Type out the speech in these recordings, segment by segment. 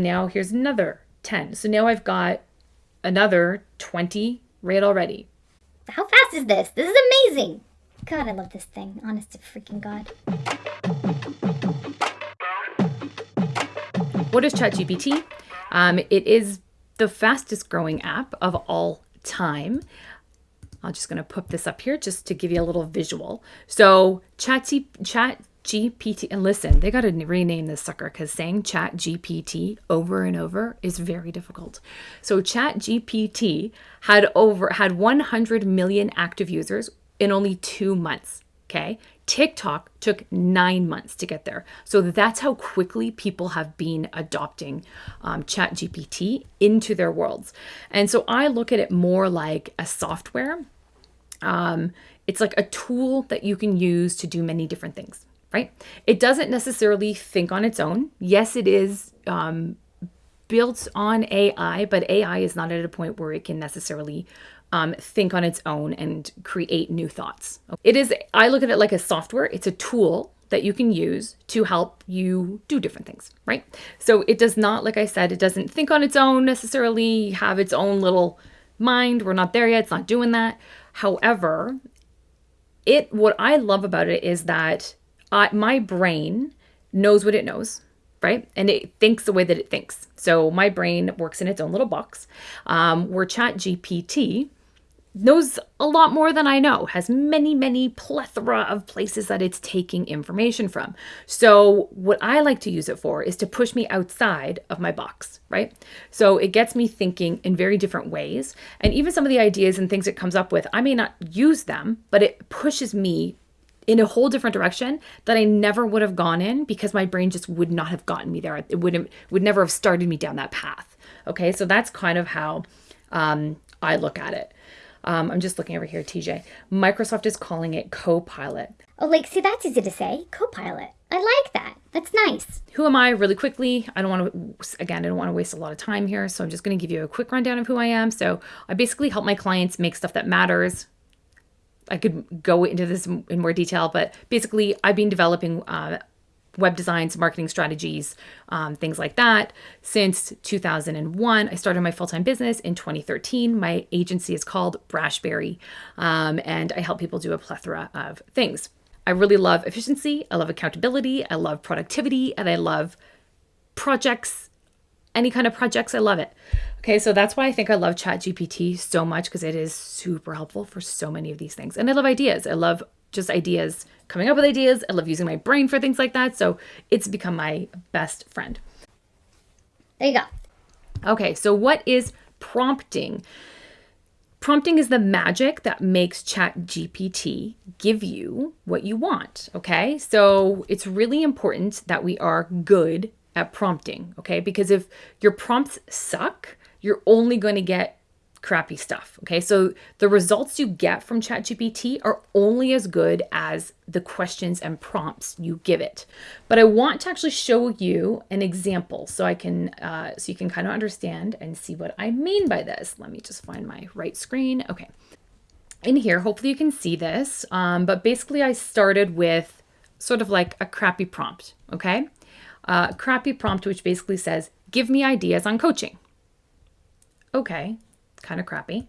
Now here's another 10. So now I've got another 20 right already. How fast is this? This is amazing. God, I love this thing. Honest to freaking God. What is ChatGPT? Um, it is the fastest growing app of all time. I'm just going to put this up here just to give you a little visual. So ChatGPT, Chat GPT, and listen, they got to rename this sucker because saying Chat GPT over and over is very difficult. So Chat GPT had over had 100 million active users in only two months. Okay, TikTok took nine months to get there. So that's how quickly people have been adopting um, Chat GPT into their worlds. And so I look at it more like a software. Um, it's like a tool that you can use to do many different things right? It doesn't necessarily think on its own. Yes, it is um, built on AI, but AI is not at a point where it can necessarily um, think on its own and create new thoughts. It is, I look at it like a software, it's a tool that you can use to help you do different things, right? So it does not, like I said, it doesn't think on its own necessarily, have its own little mind. We're not there yet, it's not doing that. However, it what I love about it is that I, my brain knows what it knows, right? And it thinks the way that it thinks. So my brain works in its own little box. Um, where Chat GPT knows a lot more than I know, has many, many plethora of places that it's taking information from. So, what I like to use it for is to push me outside of my box, right? So, it gets me thinking in very different ways. And even some of the ideas and things it comes up with, I may not use them, but it pushes me in a whole different direction that I never would have gone in because my brain just would not have gotten me there. It wouldn't would never have started me down that path. Okay, so that's kind of how um, I look at it. Um, I'm just looking over here, TJ. Microsoft is calling it Copilot. Oh, like, see, that's easy to say. Copilot. I like that. That's nice. Who am I, really quickly? I don't want to, again, I don't want to waste a lot of time here. So I'm just going to give you a quick rundown of who I am. So I basically help my clients make stuff that matters I could go into this in more detail, but basically, I've been developing uh, web designs, marketing strategies, um, things like that since 2001. I started my full time business in 2013. My agency is called Brashberry, um, and I help people do a plethora of things. I really love efficiency, I love accountability, I love productivity, and I love projects any kind of projects. I love it. Okay, so that's why I think I love ChatGPT so much because it is super helpful for so many of these things. And I love ideas. I love just ideas, coming up with ideas. I love using my brain for things like that. So it's become my best friend. There you go. Okay, so what is prompting? Prompting is the magic that makes ChatGPT give you what you want. Okay, so it's really important that we are good at prompting, okay? Because if your prompts suck, you're only going to get crappy stuff, okay? So the results you get from ChatGPT are only as good as the questions and prompts you give it. But I want to actually show you an example so I can, uh, so you can kind of understand and see what I mean by this. Let me just find my right screen. Okay. In here, hopefully you can see this, um, but basically I started with sort of like a crappy prompt, okay? uh, crappy prompt, which basically says, Give me ideas on coaching. Okay, kind of crappy.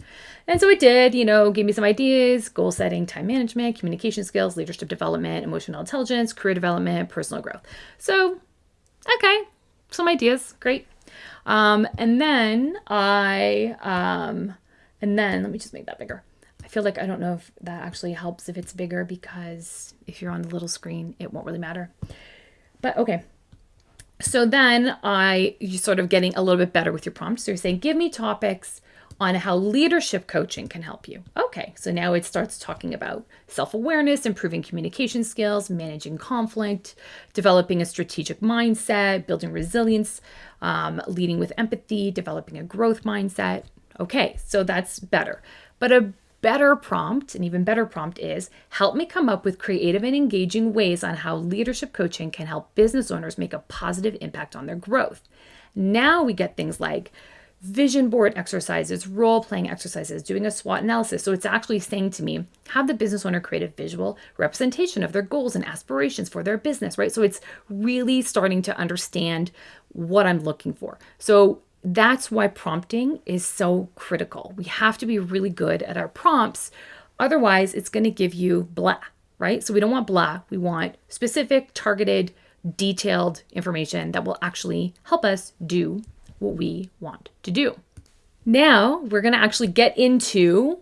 And so it did, you know, give me some ideas goal setting, time management, communication skills, leadership development, emotional intelligence, career development, personal growth. So, okay, some ideas, great. Um, and then I, um, and then let me just make that bigger. I feel like I don't know if that actually helps if it's bigger because if you're on the little screen, it won't really matter. But okay, so then I, you're sort of getting a little bit better with your prompts. So you're saying, give me topics on how leadership coaching can help you. Okay, so now it starts talking about self awareness, improving communication skills, managing conflict, developing a strategic mindset, building resilience, um, leading with empathy, developing a growth mindset. Okay, so that's better. But a better prompt, an even better prompt is help me come up with creative and engaging ways on how leadership coaching can help business owners make a positive impact on their growth. Now we get things like vision board exercises, role playing exercises, doing a SWOT analysis. So it's actually saying to me, have the business owner create a visual representation of their goals and aspirations for their business, right? So it's really starting to understand what I'm looking for. So that's why prompting is so critical. We have to be really good at our prompts. Otherwise, it's going to give you blah, right? So we don't want blah. We want specific, targeted, detailed information that will actually help us do what we want to do. Now we're going to actually get into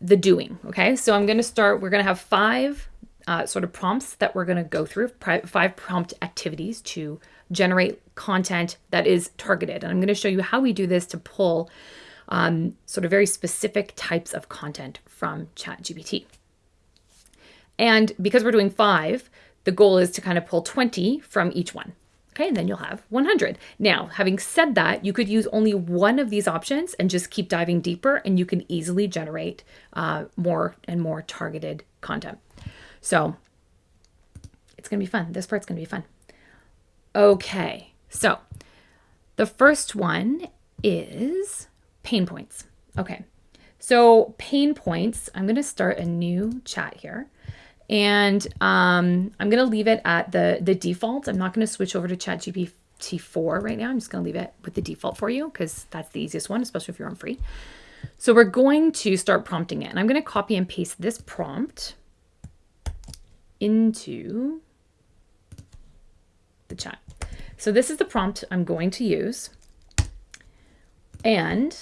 the doing. Okay. So I'm going to start, we're going to have five uh, sort of prompts that we're going to go through, five prompt activities to generate content that is targeted. And I'm going to show you how we do this to pull um, sort of very specific types of content from ChatGPT. And because we're doing five, the goal is to kind of pull 20 from each one. Okay, and then you'll have 100. Now, having said that, you could use only one of these options and just keep diving deeper, and you can easily generate uh, more and more targeted content. So it's going to be fun. This part's going to be fun. Okay, so the first one is pain points. Okay, so pain points, I'm going to start a new chat here. And um, I'm going to leave it at the, the default. I'm not going to switch over to ChatGPT 4 right now. I'm just going to leave it with the default for you because that's the easiest one, especially if you're on free. So we're going to start prompting it. And I'm going to copy and paste this prompt into the chat. So this is the prompt I'm going to use. And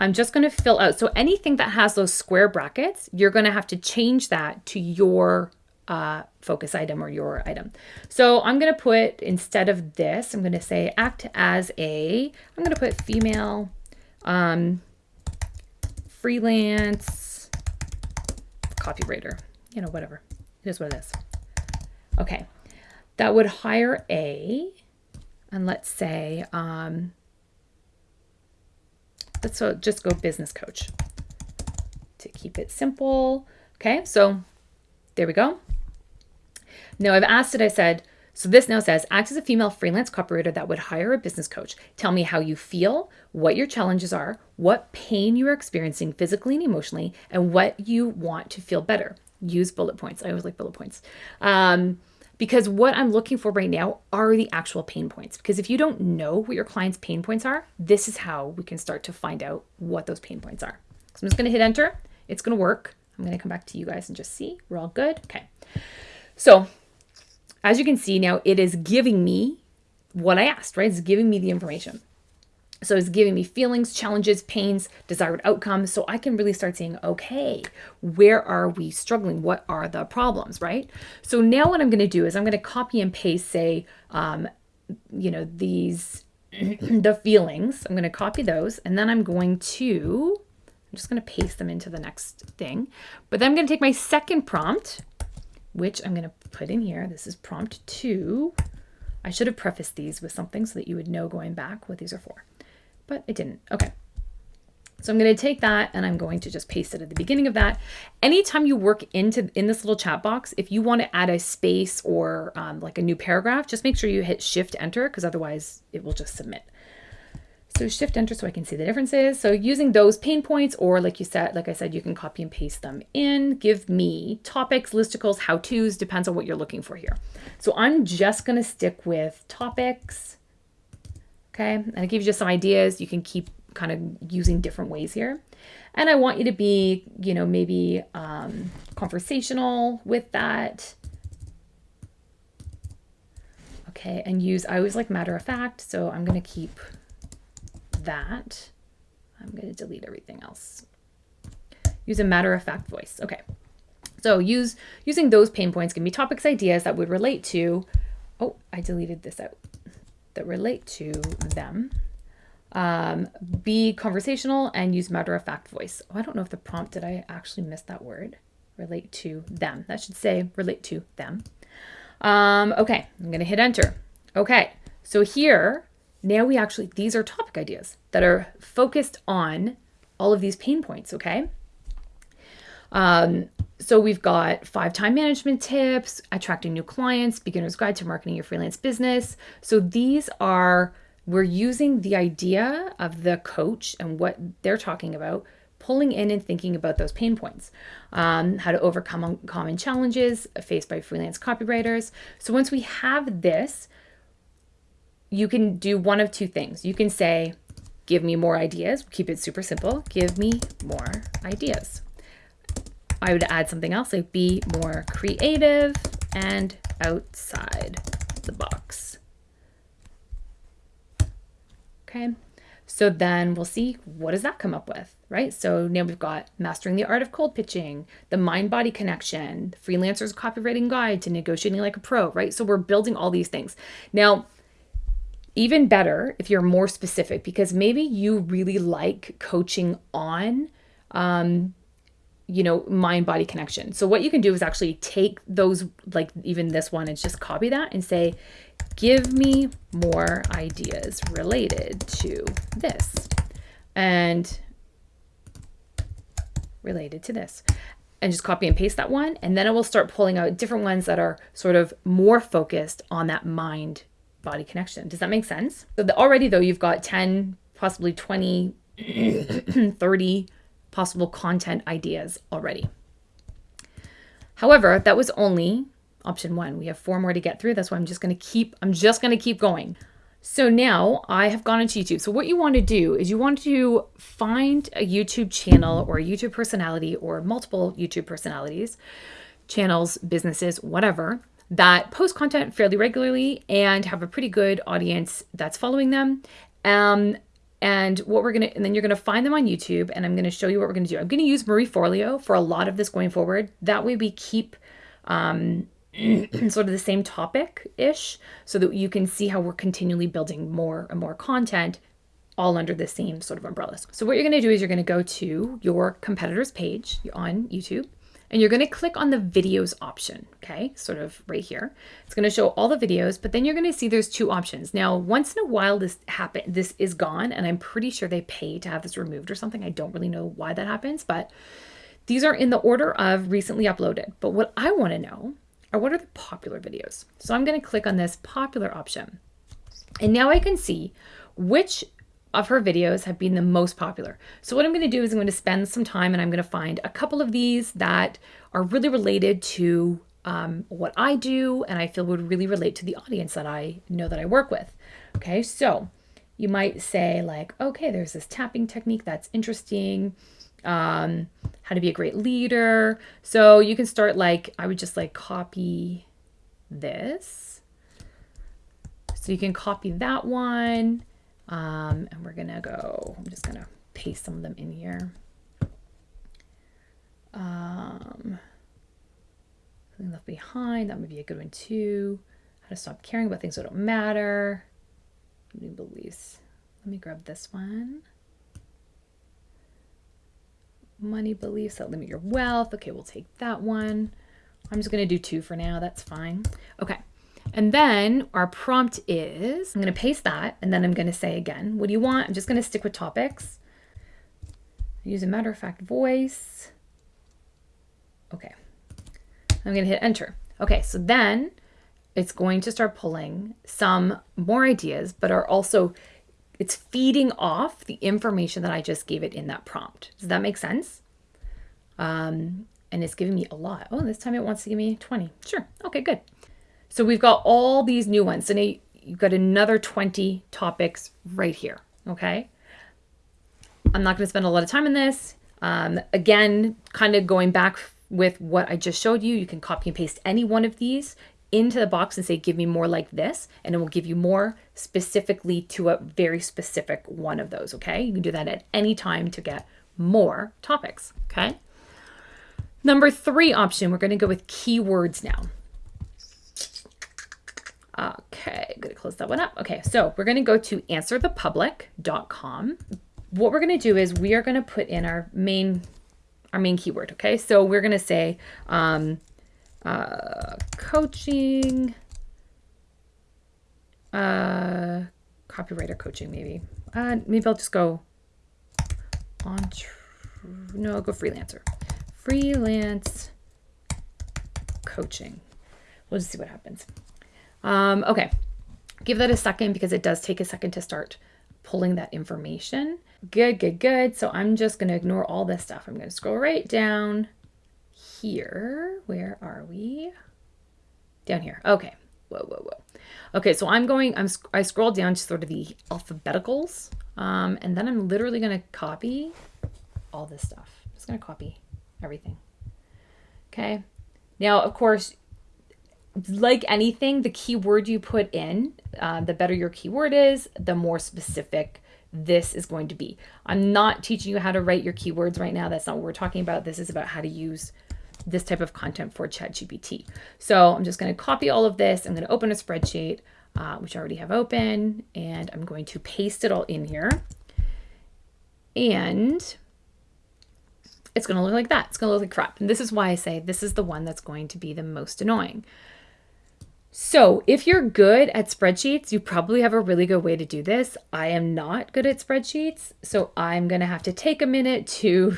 I'm just going to fill out. So anything that has those square brackets, you're going to have to change that to your uh, focus item or your item. So I'm going to put, instead of this, I'm going to say act as a, I'm going to put female um, freelance copywriter, you know, whatever. It is what it is. Okay. That would hire a, and let's say, um, let's so just go business coach to keep it simple. Okay, so there we go. Now I've asked it, I said, so this now says, act as a female freelance copywriter that would hire a business coach. Tell me how you feel, what your challenges are, what pain you are experiencing physically and emotionally, and what you want to feel better. Use bullet points. I always like bullet points. Um, because what I'm looking for right now are the actual pain points. Because if you don't know what your client's pain points are, this is how we can start to find out what those pain points are. So I'm just going to hit enter. It's going to work. I'm going to come back to you guys and just see we're all good. Okay. So as you can see now, it is giving me what I asked, right? It's giving me the information. So it's giving me feelings, challenges, pains, desired outcomes. So I can really start saying, okay, where are we struggling? What are the problems, right? So now what I'm going to do is I'm going to copy and paste, say, um, you know, these, the feelings. I'm going to copy those and then I'm going to, I'm just going to paste them into the next thing. But then I'm going to take my second prompt, which I'm going to put in here. This is prompt two. I should have prefaced these with something so that you would know going back what these are for but it didn't. Okay. So I'm going to take that and I'm going to just paste it at the beginning of that. Anytime you work into in this little chat box, if you want to add a space or um, like a new paragraph, just make sure you hit shift enter because otherwise it will just submit. So shift enter so I can see the differences. So using those pain points or like you said, like I said, you can copy and paste them in, give me topics, listicles, how-tos, depends on what you're looking for here. So I'm just going to stick with topics Okay, and it gives you some ideas. You can keep kind of using different ways here. And I want you to be, you know, maybe um, conversational with that. Okay, and use, I always like matter of fact, so I'm going to keep that. I'm going to delete everything else. Use a matter of fact voice. Okay. So use using those pain points can be topics, ideas that would relate to, oh, I deleted this out that relate to them. Um, be conversational and use matter of fact voice. Oh, I don't know if the prompt, did I actually miss that word? Relate to them. That should say relate to them. Um, okay, I'm going to hit enter. Okay, so here, now we actually, these are topic ideas that are focused on all of these pain points, okay? Um, so we've got five time management tips, attracting new clients, beginner's guide to marketing your freelance business. So these are, we're using the idea of the coach and what they're talking about, pulling in and thinking about those pain points, um, how to overcome common challenges faced by freelance copywriters. So once we have this, you can do one of two things. You can say, give me more ideas. Keep it super simple. Give me more ideas. I would add something else like be more creative and outside the box. Okay. So then we'll see what does that come up with, right? So now we've got mastering the art of cold pitching, the mind body connection, freelancer's copywriting guide to negotiating like a pro, right? So we're building all these things. Now, even better if you're more specific because maybe you really like coaching on um, you know, mind body connection. So what you can do is actually take those, like even this one, and just copy that and say, give me more ideas related to this and related to this. And just copy and paste that one and then it will start pulling out different ones that are sort of more focused on that mind body connection. Does that make sense? So the, already though you've got 10 possibly 20 30 possible content ideas already however that was only option one. We have four more to get through. That's why I'm just going to keep, I'm just going to keep going. So now I have gone into YouTube. So what you want to do is you want to find a YouTube channel or a YouTube personality or multiple YouTube personalities, channels, businesses, whatever, that post content fairly regularly and have a pretty good audience that's following them. Um, and what we're going to, and then you're going to find them on YouTube and I'm going to show you what we're going to do. I'm going to use Marie Forleo for a lot of this going forward. That way we keep um, sort of the same topic ish, so that you can see how we're continually building more and more content all under the same sort of umbrellas. So, what you're going to do is you're going to go to your competitor's page on YouTube and you're going to click on the videos option, okay? Sort of right here. It's going to show all the videos, but then you're going to see there's two options. Now, once in a while this happen this is gone and I'm pretty sure they pay to have this removed or something. I don't really know why that happens, but these are in the order of recently uploaded. But what I want to know are what are the popular videos. So I'm going to click on this popular option. And now I can see which of her videos have been the most popular. So what I'm going to do is I'm going to spend some time and I'm going to find a couple of these that are really related to um, what I do and I feel would really relate to the audience that I know that I work with. Okay, so you might say like, okay, there's this tapping technique that's interesting um, how to be a great leader. So you can start like, I would just like copy this. So you can copy that one. Um, and we're gonna go, I'm just gonna paste some of them in here. Um, something left behind, that would be a good one too. How to stop caring about things that don't matter. New beliefs. Let me grab this one money beliefs that limit your wealth. Okay, we'll take that one. I'm just to do two for now. That's fine. Okay. And then our prompt is I'm going to paste that and then I'm going to say again, what do you want? I'm just going to stick with topics. Use a matter of fact voice. Okay. I'm going to hit enter. Okay, so then it's going to start pulling some more ideas, but are also it's feeding off the information that I just gave it in that prompt. Does that make sense? Um, and it's giving me a lot. Oh, this time it wants to give me 20. Sure. Okay, good. So we've got all these new ones. So now you've got another 20 topics right here. Okay. I'm not going to spend a lot of time on this. Um, again, kind of going back with what I just showed you, you can copy and paste any one of these into the box and say, give me more like this, and it will give you more specifically to a very specific one of those, okay? You can do that at any time to get more topics, okay? Number three option, we're gonna go with keywords now. Okay, gonna close that one up. Okay, so we're gonna go to answerthepublic.com. What we're gonna do is we are gonna put in our main our main keyword, okay? So we're gonna say um, uh, coaching, uh, copywriter coaching, maybe. Uh, maybe I'll just go on, no, I'll go freelancer. Freelance coaching. We'll just see what happens. Um, okay, give that a second because it does take a second to start pulling that information. Good, good, good. So I'm just going to ignore all this stuff. I'm going to scroll right down here. Where are we? Down here. Okay. whoa, whoa, whoa. Okay, so I'm going, I'm, I scroll down to sort of the alphabeticals, um, and then I'm literally going to copy all this stuff. I'm just going to copy everything. Okay. Now, of course, like anything, the keyword you put in, uh, the better your keyword is, the more specific this is going to be. I'm not teaching you how to write your keywords right now. That's not what we're talking about. This is about how to use this type of content for ChatGPT. So I'm just going to copy all of this. I'm going to open a spreadsheet, uh, which I already have open, and I'm going to paste it all in here. And it's going to look like that. It's going to look like crap. And this is why I say this is the one that's going to be the most annoying. So, if you're good at spreadsheets, you probably have a really good way to do this. I am not good at spreadsheets, so I'm going to have to take a minute to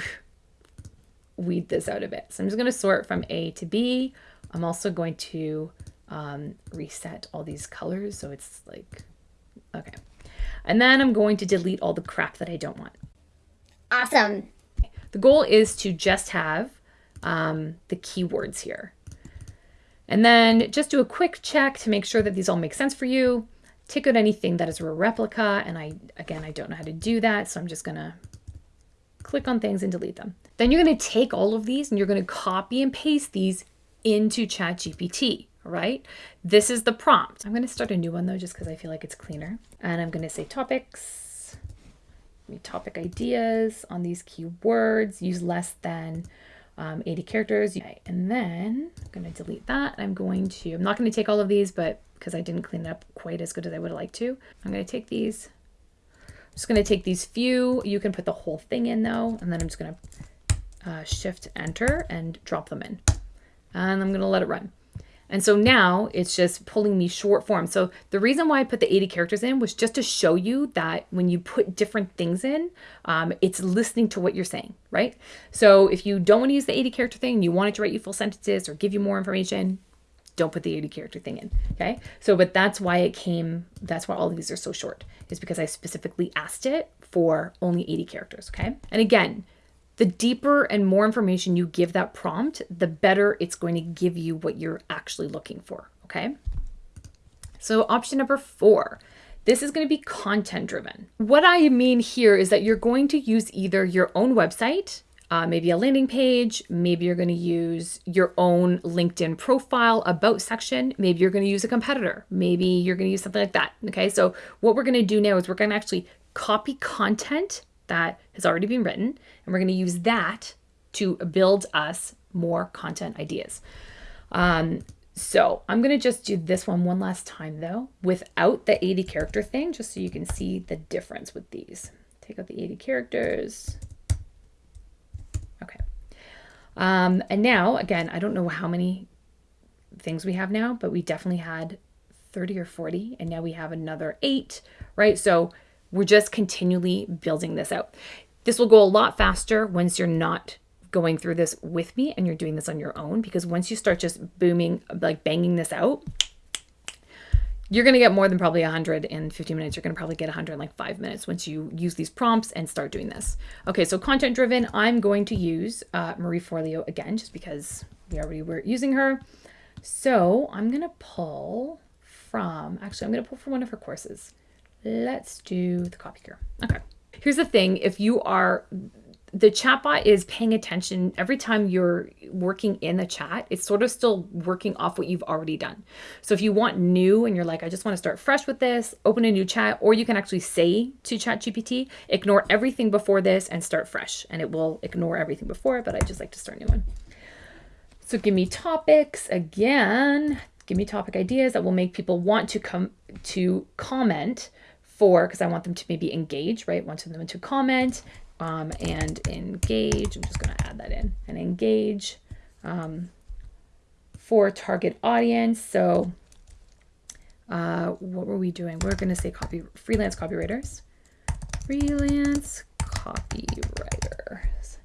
weed this out a bit. So, I'm just going to sort from A to B. I'm also going to um, reset all these colors so it's like, okay. And then I'm going to delete all the crap that I don't want. Awesome. The goal is to just have um, the keywords here. And then just do a quick check to make sure that these all make sense for you. Take out anything that is a replica. And I, again, I don't know how to do that. So I'm just going to click on things and delete them. Then you're going to take all of these and you're going to copy and paste these into ChatGPT. Right. This is the prompt. I'm going to start a new one though, just because I feel like it's cleaner. And I'm going to say topics, topic ideas on these keywords, use less than um, 80 characters. And then I'm going to delete that. I'm going to, I'm not going to take all of these, but because I didn't clean it up quite as good as I would like to, I'm going to take these. I'm just going to take these few. You can put the whole thing in though. And then I'm just going to uh, shift enter and drop them in. And I'm going to let it run. And so now it's just pulling me short form. So the reason why I put the 80 characters in was just to show you that when you put different things in, um, it's listening to what you're saying, right? So if you don't want to use the 80 character thing, you want it to write you full sentences or give you more information, don't put the 80 character thing in. Okay. So, but that's why it came, that's why all of these are so short, is because I specifically asked it for only 80 characters. Okay. And again, the deeper and more information you give that prompt, the better it's going to give you what you're actually looking for. Okay. So, option number four. This is going to be content driven. What I mean here is that you're going to use either your own website, uh, maybe a landing page, maybe you're going to use your own LinkedIn profile about section, maybe you're going to use a competitor, maybe you're going to use something like that. Okay, so what we're going to do now is we're going to actually copy content that has already been written, and we're going to use that to build us more content ideas. Um, so I'm going to just do this one one last time though, without the 80 character thing, just so you can see the difference with these. Take out the 80 characters. Okay. Um, and now, again, I don't know how many things we have now, but we definitely had 30 or 40, and now we have another eight, right? So we're just continually building this out. This will go a lot faster once you're not going through this with me and you're doing this on your own because once you start just booming, like banging this out, you're going to get more than probably 100 in 15 minutes. You're going to probably get 100 in like five minutes once you use these prompts and start doing this. Okay, so content driven, I'm going to use uh, Marie Forleo again, just because we already were using her. So I'm going to pull from, actually, I'm going to pull from one of her courses. Let's do the copy here. Okay. Here's the thing if you are, the chatbot is paying attention every time you're working in the chat, it's sort of still working off what you've already done. So if you want new and you're like, I just want to start fresh with this, open a new chat, or you can actually say to ChatGPT, ignore everything before this and start fresh. And it will ignore everything before, but I just like to start a new one. So give me topics again. Give me topic ideas that will make people want to come to comment for because I want them to maybe engage, right? Want them to comment um, and engage. I'm just going to add that in and engage um, for target audience. So, uh, what were we doing? We're going to say copy freelance copywriters, freelance copywriters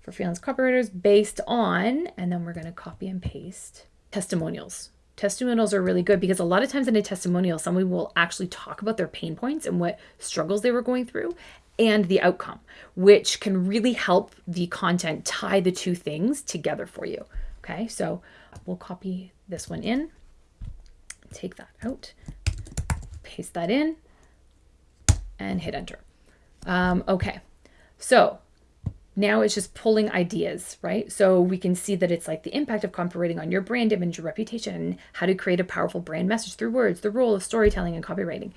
for freelance copywriters based on, and then we're going to copy and paste testimonials testimonials are really good because a lot of times in a testimonial, someone will actually talk about their pain points and what struggles they were going through and the outcome, which can really help the content tie the two things together for you. Okay, so we'll copy this one in. take that out, paste that in, and hit enter. Um, okay, so now it's just pulling ideas, right? So we can see that it's like the impact of copywriting on your brand image, your reputation, how to create a powerful brand message through words, the role of storytelling and copywriting,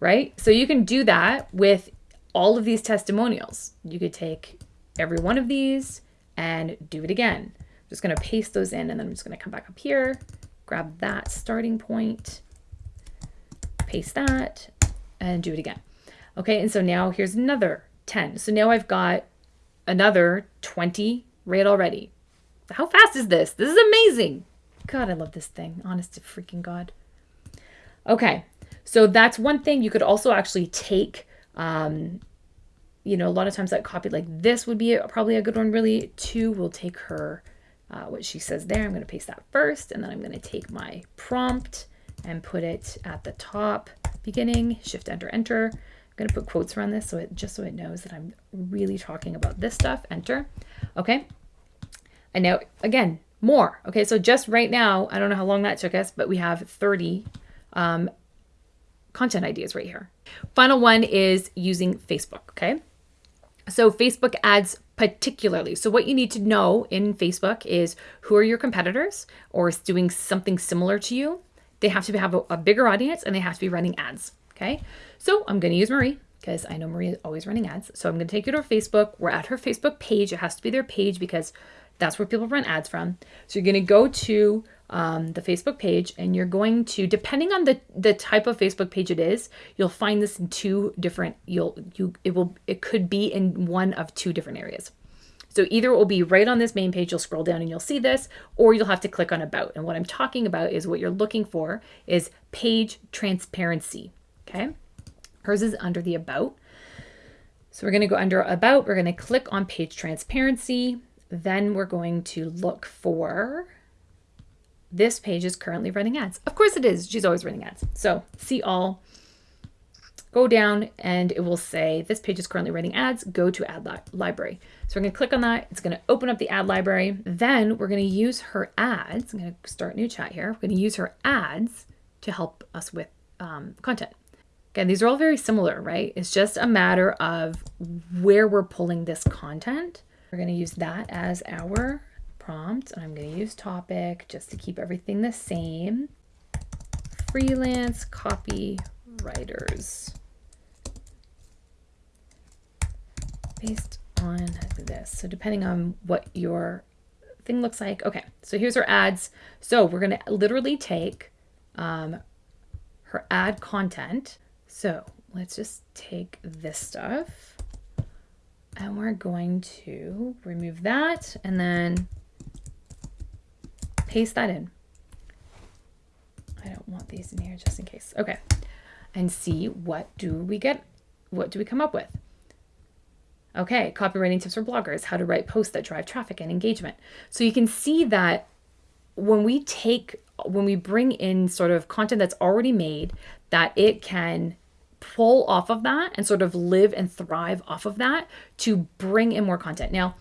right? So you can do that with all of these testimonials. You could take every one of these and do it again. I'm just going to paste those in and then I'm just going to come back up here, grab that starting point, paste that, and do it again. Okay, and so now here's another 10. So now I've got another 20 right already. How fast is this? This is amazing. God, I love this thing. Honest to freaking God. Okay, so that's one thing. You could also actually take, um, you know, a lot of times that copy like this would be a, probably a good one, really. Two, we'll take her, uh, what she says there. I'm going to paste that first, and then I'm going to take my prompt and put it at the top, beginning, shift, enter, enter going to put quotes around this so it just so it knows that I'm really talking about this stuff. Enter. Okay. And now again, more. Okay. So just right now, I don't know how long that took us, but we have 30 um, content ideas right here. Final one is using Facebook. Okay. So Facebook ads particularly. So what you need to know in Facebook is who are your competitors or is doing something similar to you. They have to have a, a bigger audience and they have to be running ads. Okay. So I'm going to use Marie because I know Marie is always running ads. So I'm going to take you to her Facebook. We're at her Facebook page. It has to be their page because that's where people run ads from. So you're going to go to um, the Facebook page and you're going to, depending on the, the type of Facebook page it is, you'll find this in two different, you'll, you, it will, it could be in one of two different areas. So either it will be right on this main page, you'll scroll down and you'll see this, or you'll have to click on about. And what I'm talking about is what you're looking for is page transparency. Okay. Hers is under the About. So we're going to go under About. We're going to click on Page Transparency. Then we're going to look for this page is currently running ads. Of course it is. She's always running ads. So see all, go down and it will say this page is currently running ads. Go to ad li library. So we're going to click on that. It's going to open up the ad library. Then we're going to use her ads. I'm going to start new chat here. We're going to use her ads to help us with um, content. Again, these are all very similar, right? It's just a matter of where we're pulling this content. We're going to use that as our prompt. And I'm going to use topic just to keep everything the same. Freelance copywriters. Based on this. So depending on what your thing looks like. Okay, so here's our ads. So we're going to literally take um, her ad content so let's just take this stuff and we're going to remove that and then paste that in. I don't want these in here just in case. Okay. And see what do we get? What do we come up with? Okay, copywriting tips for bloggers, how to write posts that drive traffic and engagement. So you can see that when we take, when we bring in sort of content that's already made, that it can pull off of that and sort of live and thrive off of that to bring in more content. Now,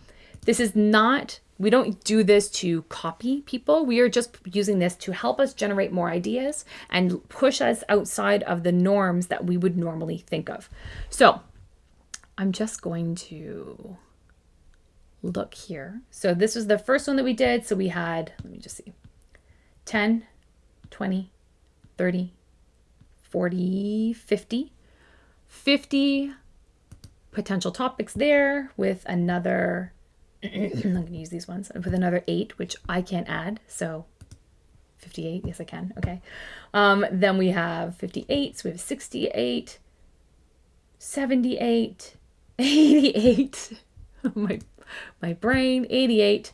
this is not, we don't do this to copy people. We are just using this to help us generate more ideas and push us outside of the norms that we would normally think of. So I'm just going to look here. So this was the first one that we did. So we had, let me just see, 10, 20, 30, 40, 50. 50 potential topics there with another, I'm going to use these ones, with another eight, which I can't add. So 58, yes I can, okay. Um, then we have 58, so we have 68, 78, 88, my, my brain, 88,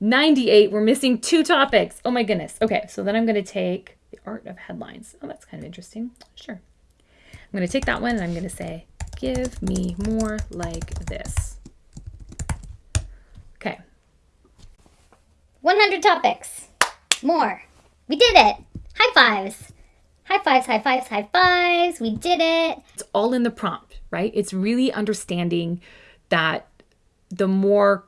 98, we're missing two topics. Oh my goodness. Okay, so then I'm going to take art of headlines. Oh, that's kind of interesting. Sure. I'm going to take that one and I'm going to say, give me more like this. Okay. 100 topics. More. We did it. High fives. High fives, high fives, high fives. We did it. It's all in the prompt, right? It's really understanding that the more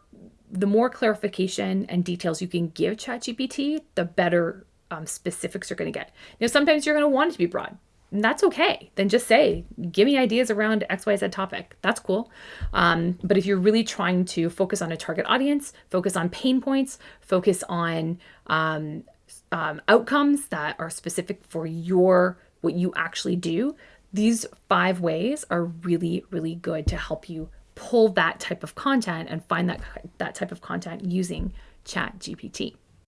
the more clarification and details you can give ChatGPT, the better um, specifics you're going to get. Now, sometimes you're going to want it to be broad. And that's okay. Then just say, give me ideas around XYZ topic. That's cool. Um, but if you're really trying to focus on a target audience, focus on pain points, focus on um, um, outcomes that are specific for your what you actually do, these five ways are really, really good to help you pull that type of content and find that that type of content using Chat GPT.